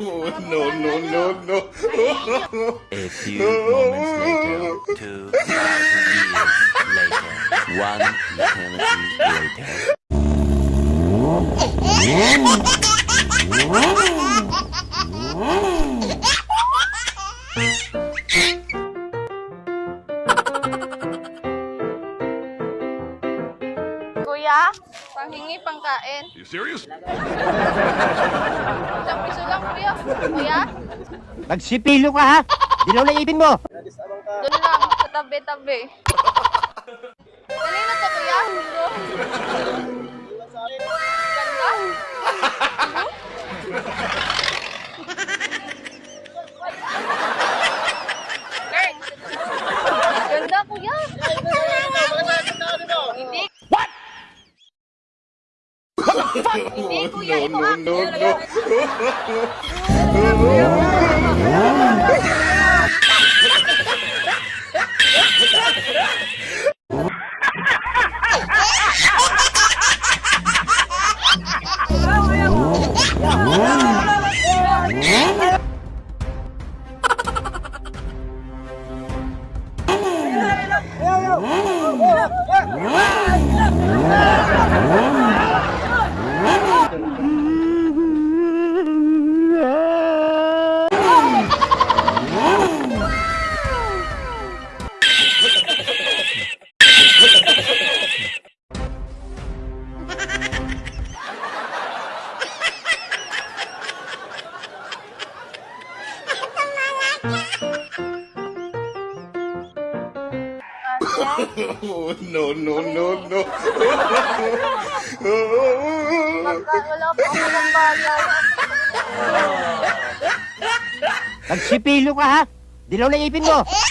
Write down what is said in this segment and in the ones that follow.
no, no, no, no. A few moments later, two thousand years later, one eternity later. Kuya, panghingi pangkain. You serious? Isang piso lang, kuya. Kuya, Magsipilo ka ha! Dilaw na ipin mo! doon lang, sa tabi-tabi. Kanina to, kuya? Ito. Ganda. Kurt. Ganda, kuya. Hindi. What? Hindi, kuya. Ito No, ah. no, no. Oh, no, no, no, no. Wala po ako ng bayad. Magsipilo ka ha! Dilaw na ipin mo!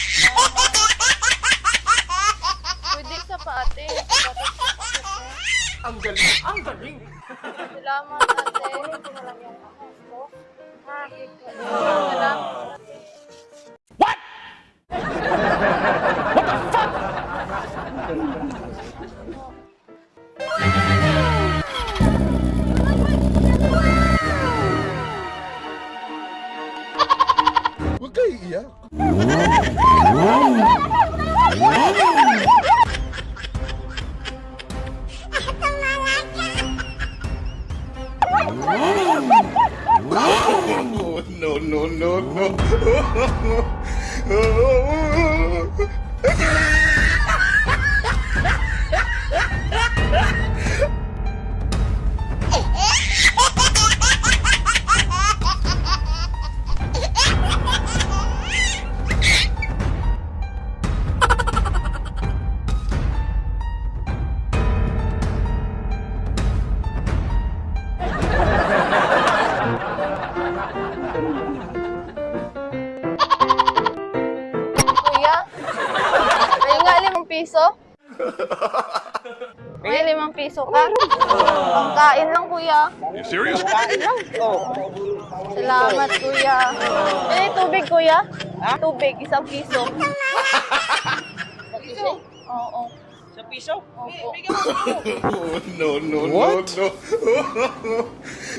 no, no, no, no. piso? May limang piso ka? Pangkain lang, kuya. You serious? Salamat, kuya. Eh, tubig, kuya? Tubig, isang piso. Piso? Oo. Sa piso? Opo. Oh, no, no, no, no.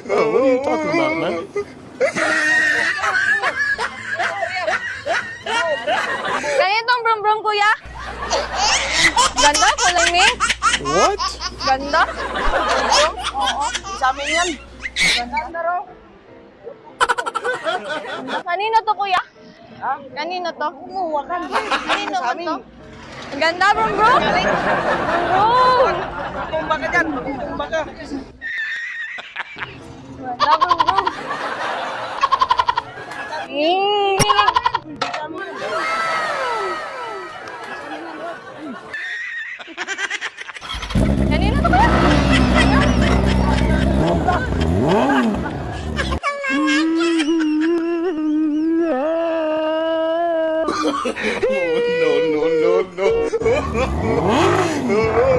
Oh, what are you talking about, man? Ganitong brum-brum, kuya? Ganda, kulay mint. What? Ganda. Oo. Sa amin yan. Ganda raw. Kanino to, kuya? Ha? Kanino to? Kumuha ka. Kanino Sa to? Ganda, brum brum. Brum. Tumba ka dyan. Tumba ka. Ganda, brum brum. Mm. Oh, no, no, no,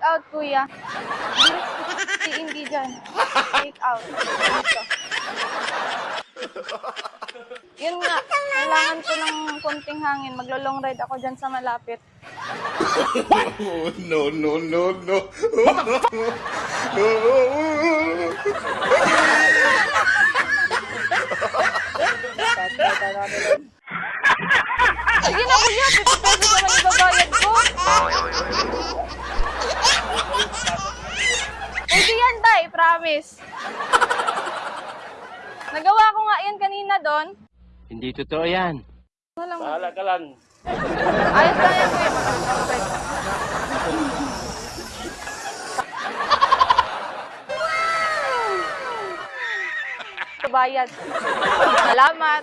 Take out, kuya. Hindi, hindi dyan. Take out. Dito. Yun nga, kailangan ko ng konting hangin. Maglo-long ride ako dyan sa malapit. Oh, no, no, no, no. Sige na, kuya. 50 pesos naman ibabayad ko. Pwede yan, Promise. Nagawa ko nga yan kanina doon. Hindi totoo yan. Ano lang. Bahala ka lang. Ayos lang yan, kuya. Bayad. Salamat.